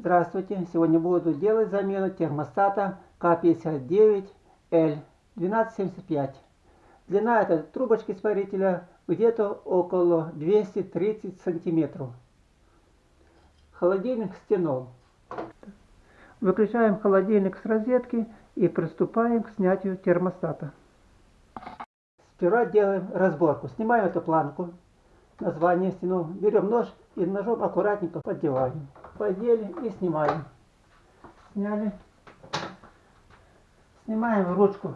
Здравствуйте! Сегодня буду делать замену термостата К59L1275. Длина этой трубочки испарителя где-то около 230 сантиметров. Холодильник стянул. Выключаем холодильник с розетки и приступаем к снятию термостата. Сперва делаем разборку. Снимаем эту планку. Название стянул. Берем нож и ножом аккуратненько поддеваем подели и снимаем. Сняли. Снимаем ручку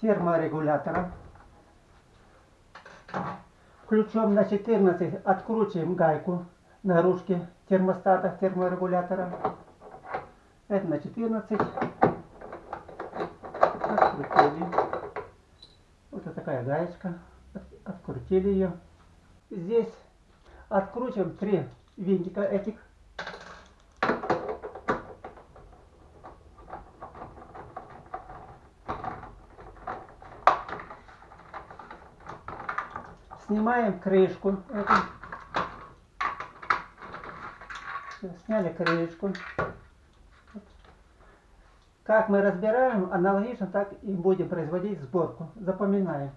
терморегулятора. Ключом на 14 откручиваем гайку на ручке термостата терморегулятора. Это на 14. Открутили. Вот такая гаечка. Открутили ее. Здесь откручиваем три винтика этих Снимаем крышку. Сняли крышку. Как мы разбираем, аналогично так и будем производить сборку. Запоминаем.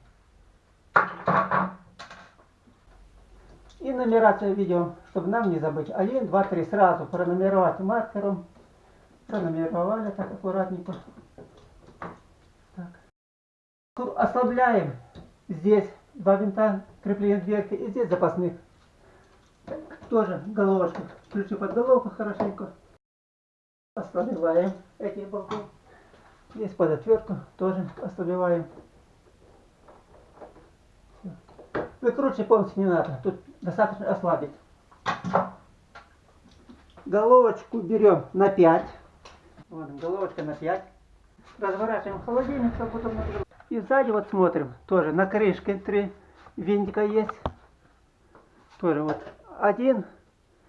И нумерацию ведем, чтобы нам не забыть. 1, 2, 3 сразу пронумеровать маркером. Пронумеровали так аккуратненько. Так. Ослабляем здесь два винта крепления дверки и здесь запасных. Тоже головочка. Ключи под головку хорошенько. Ослабеваем эти болты. Здесь под отвертку тоже ослабеваем. Выкручивать полностью не надо. Тут достаточно ослабить. Головочку берем на 5. Вот, головочка на 5. Разворачиваем холодильник, чтобы потом и сзади вот смотрим, тоже на крышке три винтика есть. Тоже вот один,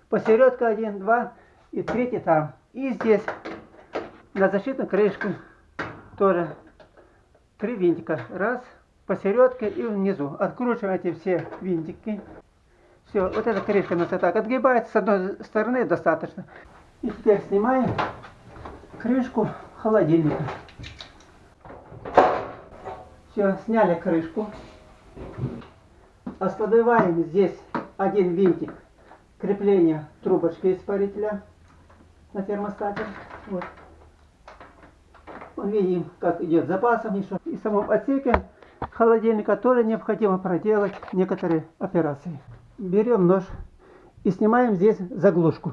посередка один, два и третий там. И здесь на защитной крышке тоже три винтика. Раз, посередке и внизу. Откручиваем эти все винтики. Все, вот эта крышка у нас так отгибается с одной стороны достаточно. И теперь снимаем крышку холодильника. Все, сняли крышку. Ослабеваем здесь один винтик крепления трубочки испарителя на термостате. Вот. Видим, как идет запасом еще. И в самом отсеке холодильника тоже необходимо проделать некоторые операции. Берем нож и снимаем здесь заглушку.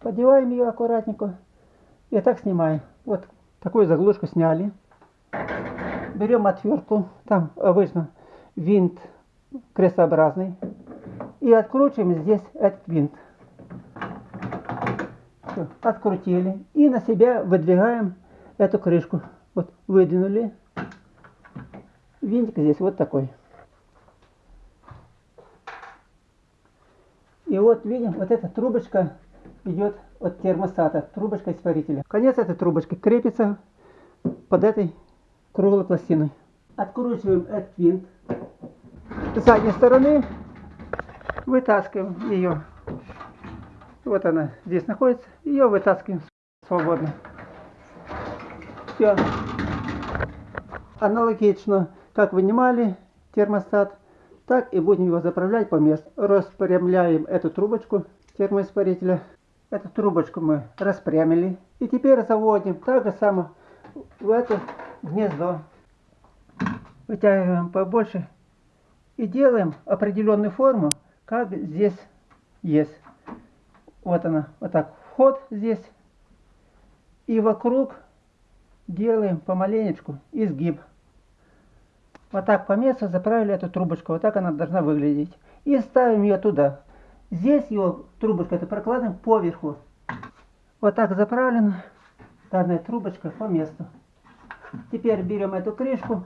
Подеваем ее аккуратненько и так снимаем. Вот такую заглушку сняли берем отвертку, там обычно винт крестообразный, и откручиваем здесь этот винт. Все, открутили. И на себя выдвигаем эту крышку. Вот выдвинули. Винтик здесь вот такой. И вот видим, вот эта трубочка идет от термостата, трубочка испарителя. Конец этой трубочки крепится под этой круглой пластиной. Откручиваем этот винт с задней стороны, вытаскиваем ее. Вот она здесь находится, ее вытаскиваем свободно. Все. Аналогично, как вынимали термостат, так и будем его заправлять по месту. Распрямляем эту трубочку термоиспарителя. Эту трубочку мы распрямили. И теперь заводим так же само в эту гнездо. Вытягиваем побольше и делаем определенную форму, как здесь есть. Вот она, вот так, вход здесь. И вокруг делаем помаленечку изгиб. Вот так по месту заправили эту трубочку. Вот так она должна выглядеть. И ставим ее туда. Здесь ее трубочка это прокладываем поверху. Вот так заправлена данная трубочка по месту. Теперь берем эту крышку.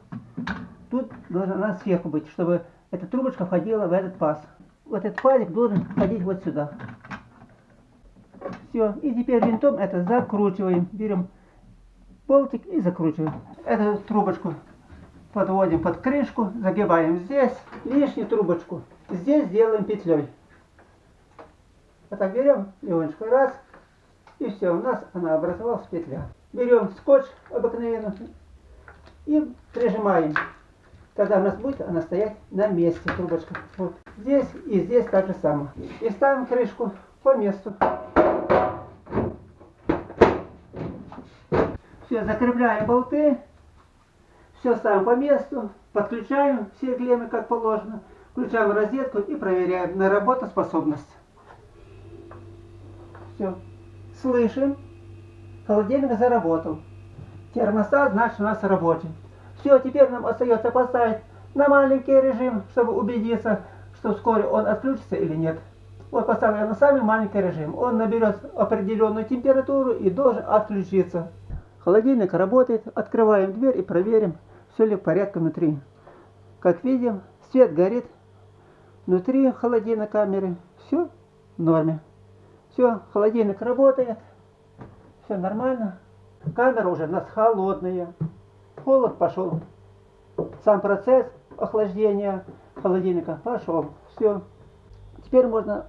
Тут должна сверху быть, чтобы эта трубочка входила в этот паз. Вот этот пазик должен входить вот сюда. Все. И теперь винтом это закручиваем. Берем болтик и закручиваем. Эту трубочку подводим под крышку, загибаем здесь. Лишнюю трубочку здесь делаем петлей. Вот так берем легонечко раз И все, у нас она образовалась петля. Берем скотч обыкновенный и прижимаем. Тогда у нас будет она стоять на месте, трубочка. Вот. Здесь и здесь так же самое. И ставим крышку по месту. Все, закрепляем болты. Все ставим по месту. Подключаем все клеммы как положено. Включаем розетку и проверяем на работоспособность. Все. Слышим. Холодильник заработал. Термостат значит у нас рабочий. Все, теперь нам остается поставить на маленький режим, чтобы убедиться, что вскоре он отключится или нет. Вот поставлю на самый маленький режим. Он наберет определенную температуру и должен отключиться. Холодильник работает. Открываем дверь и проверим, все ли в порядке внутри. Как видим, свет горит. Внутри холодильной камеры все в норме. Все, холодильник работает. Все нормально. Камера уже у нас холодная. Холод пошел. Сам процесс охлаждения холодильника пошел. Все. Теперь можно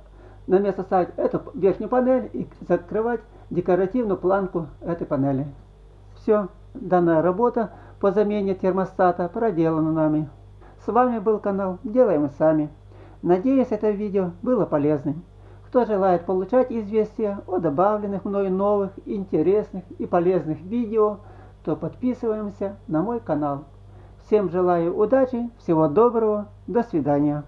на место ставить эту верхнюю панель и закрывать декоративную планку этой панели. Все. Данная работа по замене термостата проделана нами. С вами был канал Делаем сами. Надеюсь, это видео было полезным. Кто желает получать известия о добавленных мною новых, интересных и полезных видео, то подписываемся на мой канал. Всем желаю удачи, всего доброго, до свидания.